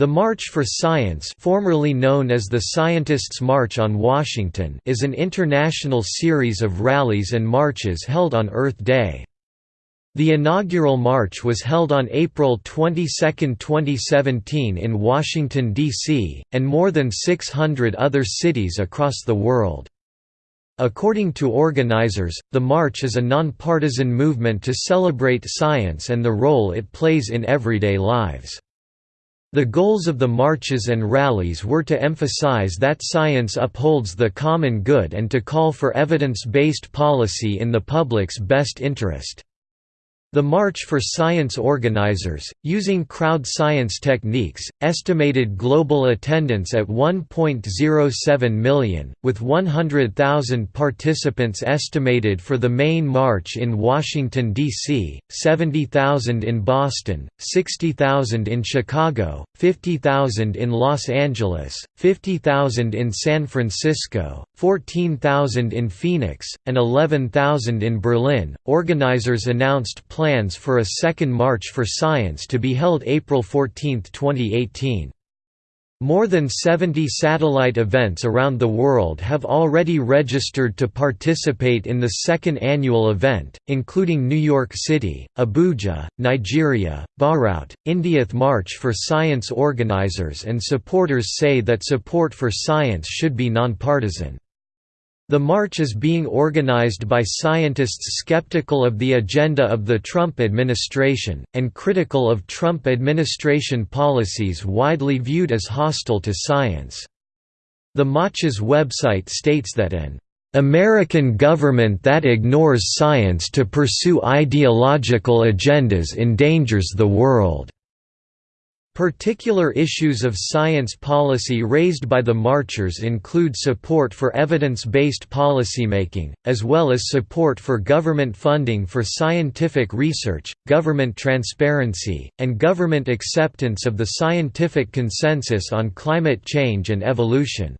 The March for Science formerly known as the Scientists' March on Washington is an international series of rallies and marches held on Earth Day. The inaugural march was held on April 22, 2017 in Washington, D.C., and more than 600 other cities across the world. According to organizers, the march is a nonpartisan movement to celebrate science and the role it plays in everyday lives. The goals of the marches and rallies were to emphasize that science upholds the common good and to call for evidence-based policy in the public's best interest. The March for Science organizers, using crowd science techniques, estimated global attendance at 1.07 million, with 100,000 participants estimated for the main march in Washington, D.C., 70,000 in Boston, 60,000 in Chicago, 50,000 in Los Angeles, 50,000 in San Francisco, 14,000 in Phoenix, and 11,000 in Berlin. Organizers announced plans for a second March for Science to be held April 14, 2018. More than 70 satellite events around the world have already registered to participate in the second annual event, including New York City, Abuja, Nigeria, Bharat. Indiath March for Science organizers and supporters say that support for science should be nonpartisan. The march is being organized by scientists skeptical of the agenda of the Trump administration, and critical of Trump administration policies widely viewed as hostile to science. The march's website states that an American government that ignores science to pursue ideological agendas endangers the world. Particular issues of science policy raised by the marchers include support for evidence-based policymaking, as well as support for government funding for scientific research, government transparency, and government acceptance of the scientific consensus on climate change and evolution.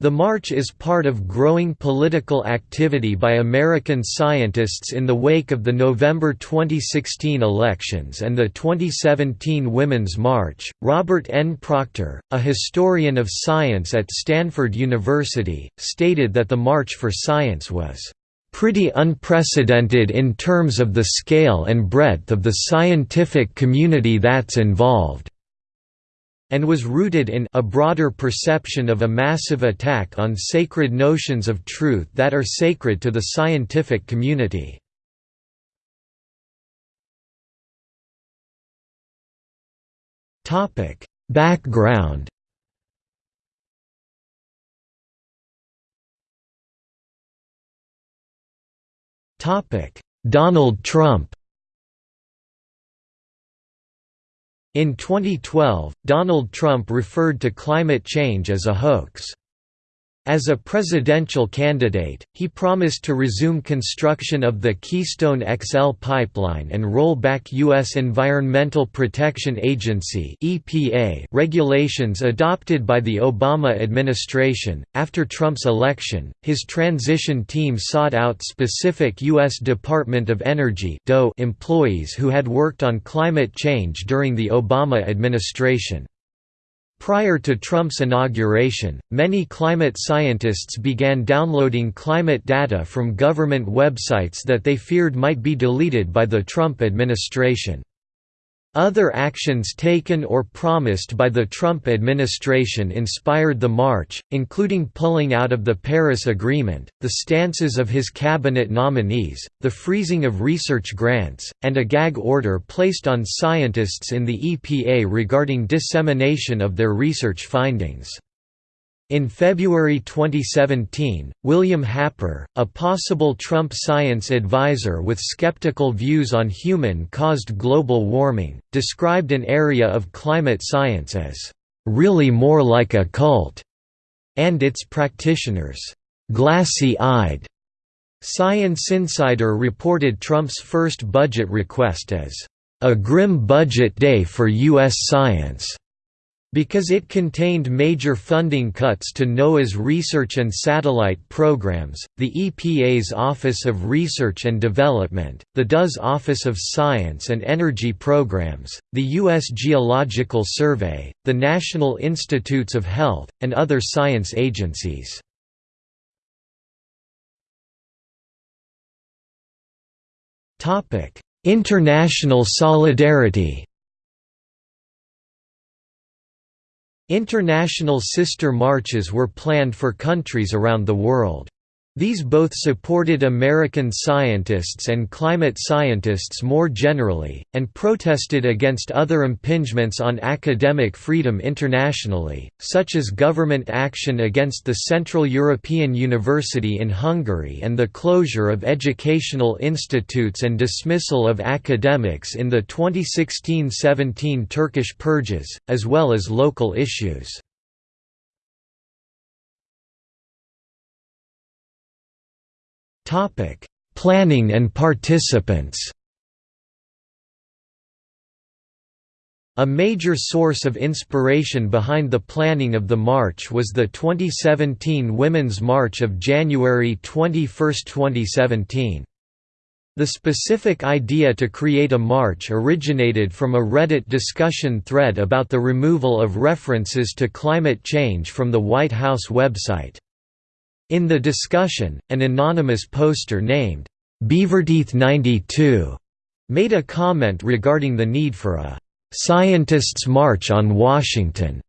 The march is part of growing political activity by American scientists in the wake of the November 2016 elections and the 2017 Women's March. Robert N. Proctor, a historian of science at Stanford University, stated that the March for Science was pretty unprecedented in terms of the scale and breadth of the scientific community that's involved and was rooted in a broader perception of a massive attack on sacred notions of truth that are sacred to the scientific community. Background Donald Trump In 2012, Donald Trump referred to climate change as a hoax. As a presidential candidate, he promised to resume construction of the Keystone XL pipeline and roll back U.S. Environmental Protection Agency (EPA) regulations adopted by the Obama administration. After Trump's election, his transition team sought out specific U.S. Department of Energy employees who had worked on climate change during the Obama administration. Prior to Trump's inauguration, many climate scientists began downloading climate data from government websites that they feared might be deleted by the Trump administration. Other actions taken or promised by the Trump administration inspired the march, including pulling out of the Paris Agreement, the stances of his cabinet nominees, the freezing of research grants, and a gag order placed on scientists in the EPA regarding dissemination of their research findings. In February 2017, William Happer, a possible Trump science advisor with skeptical views on human-caused global warming, described an area of climate science as, "...really more like a cult," and its practitioners, "...glassy-eyed." Science Insider reported Trump's first budget request as, "...a grim budget day for U.S. science." Because it contained major funding cuts to NOAA's research and satellite programs, the EPA's Office of Research and Development, the DOE's Office of Science and Energy Programs, the U.S. Geological Survey, the National Institutes of Health, and other science agencies. International solidarity International sister marches were planned for countries around the world. These both supported American scientists and climate scientists more generally, and protested against other impingements on academic freedom internationally, such as government action against the Central European University in Hungary and the closure of educational institutes and dismissal of academics in the 2016–17 Turkish purges, as well as local issues. Topic: Planning and participants. A major source of inspiration behind the planning of the march was the 2017 Women's March of January 21, 2017. The specific idea to create a march originated from a Reddit discussion thread about the removal of references to climate change from the White House website. In the discussion, an anonymous poster named Beaverteeth92 made a comment regarding the need for a scientists' march on Washington.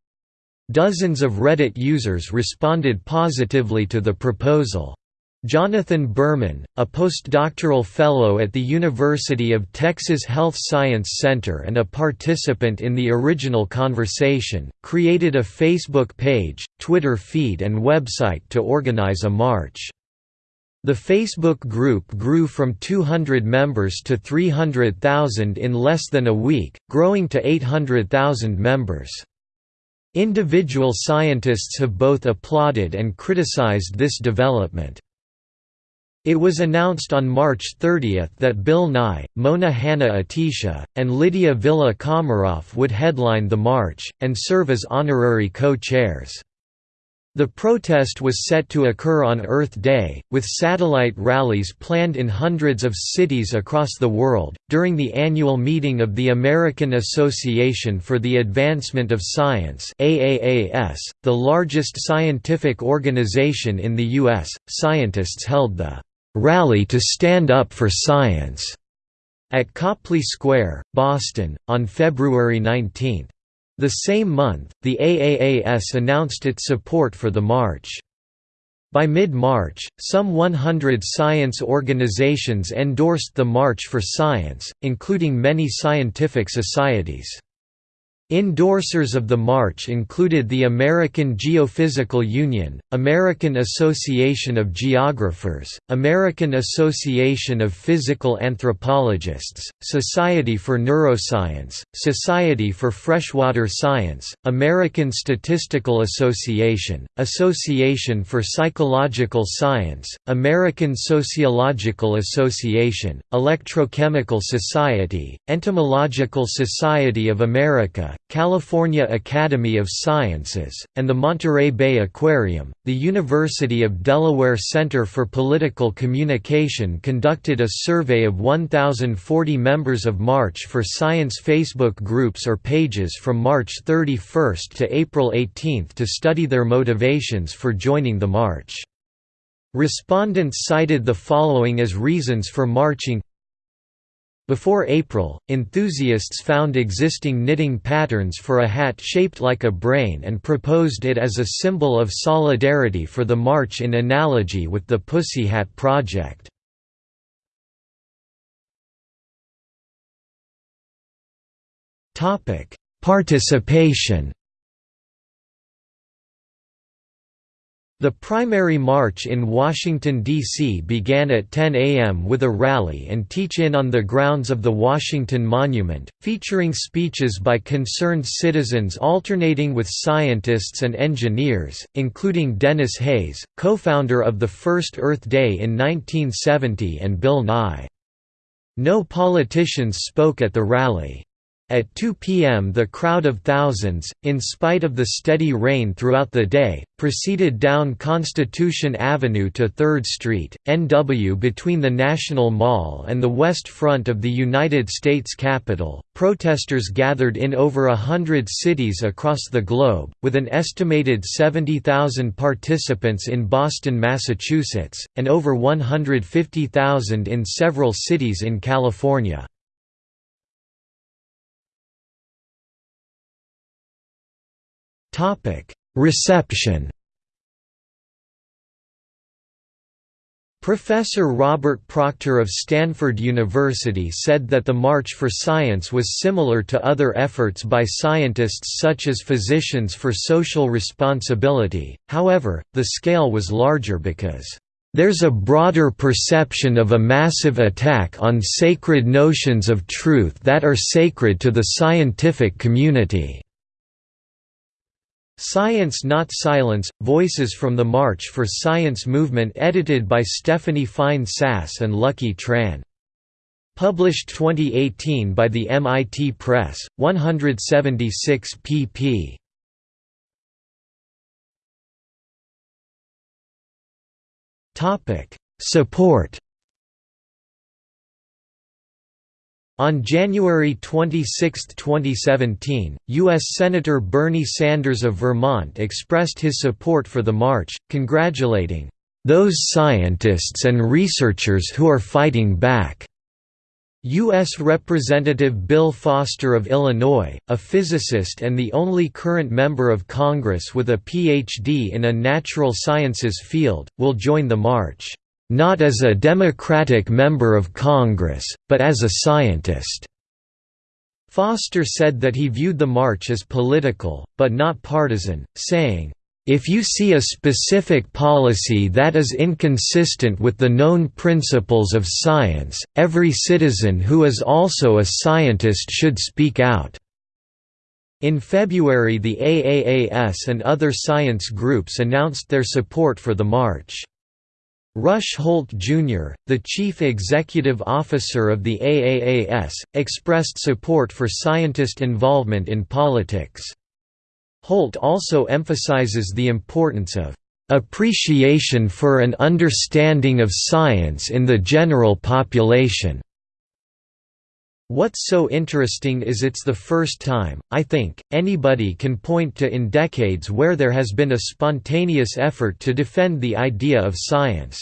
Dozens of Reddit users responded positively to the proposal. Jonathan Berman, a postdoctoral fellow at the University of Texas Health Science Center and a participant in the original conversation, created a Facebook page, Twitter feed and website to organize a march. The Facebook group grew from 200 members to 300,000 in less than a week, growing to 800,000 members. Individual scientists have both applauded and criticized this development. It was announced on March 30 that Bill Nye, Mona Hanna-Attisha, and Lydia Villa Komaroff would headline the march, and serve as honorary co-chairs. The protest was set to occur on Earth Day, with satellite rallies planned in hundreds of cities across the world. During the annual meeting of the American Association for the Advancement of Science (AAAS), the largest scientific organization in the U.S., scientists held the "'Rally to Stand Up for Science' at Copley Square, Boston, on February 19. The same month, the AAAS announced its support for the march. By mid-March, some 100 science organizations endorsed the March for Science, including many scientific societies. Endorsers of the march included the American Geophysical Union, American Association of Geographers, American Association of Physical Anthropologists, Society for Neuroscience, Society for Freshwater Science, American Statistical Association, Association for Psychological Science, American Sociological Association, Electrochemical Society, Entomological Society of America, California Academy of Sciences, and the Monterey Bay Aquarium. The University of Delaware Center for Political Communication conducted a survey of 1,040 members of March for Science Facebook groups or pages from March 31 to April 18 to study their motivations for joining the march. Respondents cited the following as reasons for marching before April, enthusiasts found existing knitting patterns for a hat shaped like a brain and proposed it as a symbol of solidarity for the march in analogy with the Pussy Hat Project. Participation The primary march in Washington, D.C. began at 10 a.m. with a rally and teach-in on the grounds of the Washington Monument, featuring speeches by concerned citizens alternating with scientists and engineers, including Denis Hayes, co-founder of the first Earth Day in 1970 and Bill Nye. No politicians spoke at the rally. At 2 p.m. the crowd of thousands, in spite of the steady rain throughout the day, proceeded down Constitution Avenue to 3rd Street, NW between the National Mall and the west front of the United States Capitol. Protesters gathered in over a hundred cities across the globe, with an estimated 70,000 participants in Boston, Massachusetts, and over 150,000 in several cities in California. Reception Professor Robert Proctor of Stanford University said that the March for Science was similar to other efforts by scientists such as Physicians for Social Responsibility, however, the scale was larger because there's a broader perception of a massive attack on sacred notions of truth that are sacred to the scientific community. Science Not Silence – Voices from the March for Science movement edited by Stephanie Fine Sasse and Lucky Tran. Published 2018 by the MIT Press, 176 pp. Support On January 26, 2017, U.S. Senator Bernie Sanders of Vermont expressed his support for the march, congratulating, "...those scientists and researchers who are fighting back." U.S. Representative Bill Foster of Illinois, a physicist and the only current member of Congress with a Ph.D. in a natural sciences field, will join the march not as a Democratic member of Congress, but as a scientist." Foster said that he viewed the march as political, but not partisan, saying, if you see a specific policy that is inconsistent with the known principles of science, every citizen who is also a scientist should speak out." In February the AAAS and other science groups announced their support for the march. Rush Holt Jr., the chief executive officer of the AAAS, expressed support for scientist involvement in politics. Holt also emphasizes the importance of appreciation for and understanding of science in the general population. What's so interesting is it's the first time, I think, anybody can point to in decades where there has been a spontaneous effort to defend the idea of science.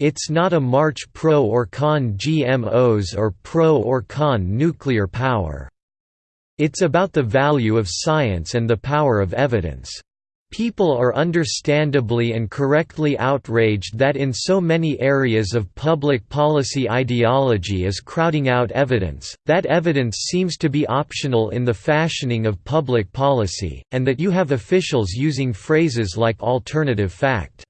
It's not a march pro or con GMOs or pro or con nuclear power. It's about the value of science and the power of evidence. People are understandably and correctly outraged that in so many areas of public policy ideology is crowding out evidence, that evidence seems to be optional in the fashioning of public policy, and that you have officials using phrases like alternative fact.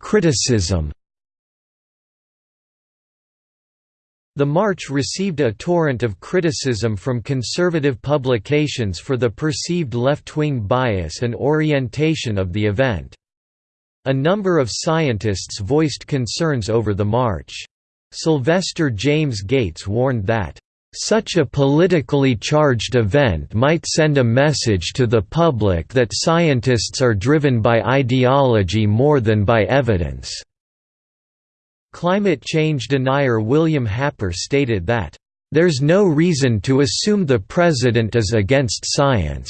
Criticism The march received a torrent of criticism from conservative publications for the perceived left-wing bias and orientation of the event. A number of scientists voiced concerns over the march. Sylvester James Gates warned that, such a politically charged event might send a message to the public that scientists are driven by ideology more than by evidence. Climate change denier William Happer stated that, "...there's no reason to assume the president is against science,"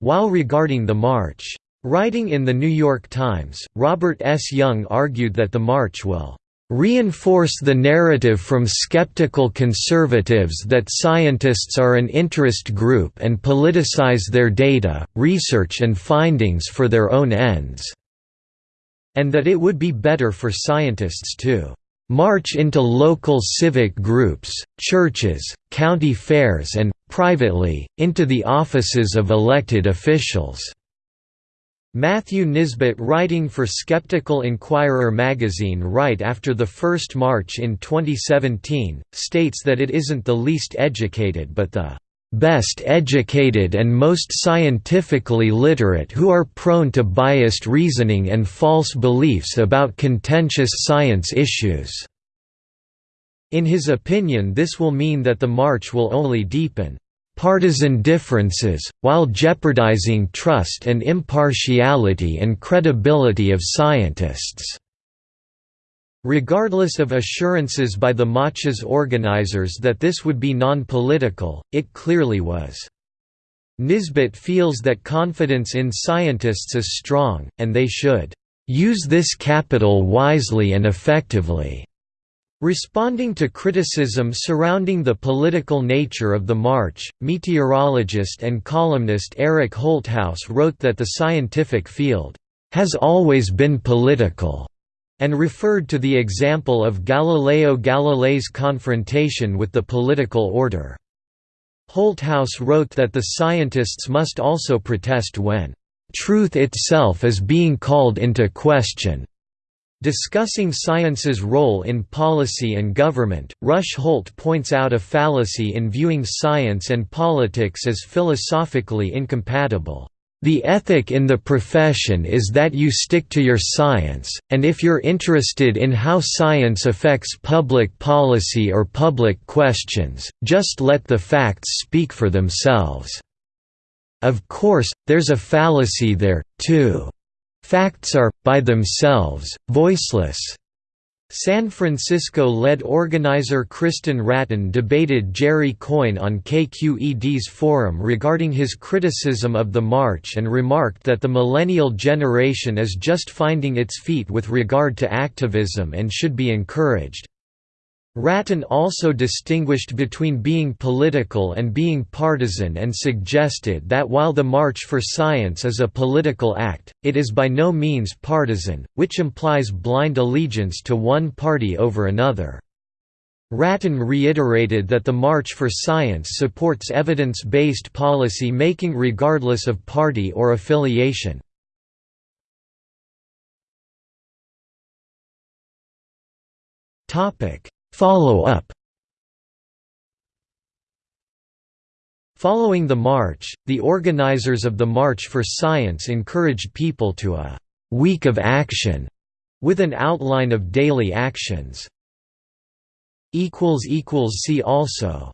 while regarding the march. Writing in The New York Times, Robert S. Young argued that the march will reinforce the narrative from skeptical conservatives that scientists are an interest group and politicize their data, research and findings for their own ends." And that it would be better for scientists to march into local civic groups, churches, county fairs and, privately, into the offices of elected officials." Matthew Nisbet writing for Skeptical Inquirer magazine right after the first march in 2017, states that it isn't the least educated but the best educated and most scientifically literate who are prone to biased reasoning and false beliefs about contentious science issues." In his opinion this will mean that the march will only deepen partisan differences, while jeopardizing trust and impartiality and credibility of scientists. Regardless of assurances by the march's organizers that this would be non-political, it clearly was. Nisbet feels that confidence in scientists is strong, and they should use this capital wisely and effectively. Responding to criticism surrounding the political nature of the march, meteorologist and columnist Eric Holthaus wrote that the scientific field has always been political, and referred to the example of Galileo Galilei's confrontation with the political order. Holthaus wrote that the scientists must also protest when truth itself is being called into question. Discussing science's role in policy and government, Rush Holt points out a fallacy in viewing science and politics as philosophically incompatible. The ethic in the profession is that you stick to your science, and if you're interested in how science affects public policy or public questions, just let the facts speak for themselves. Of course, there's a fallacy there, too. Facts are, by themselves, voiceless. San Francisco-led organizer Kristen Ratan debated Jerry Coyne on KQED's forum regarding his criticism of the march and remarked that the millennial generation is just finding its feet with regard to activism and should be encouraged. Ratan also distinguished between being political and being partisan and suggested that while the March for Science is a political act, it is by no means partisan, which implies blind allegiance to one party over another. Ratan reiterated that the March for Science supports evidence-based policy making regardless of party or affiliation. Topic Follow-up Following the march, the organizers of the March for Science encouraged people to a «week of action» with an outline of daily actions. See also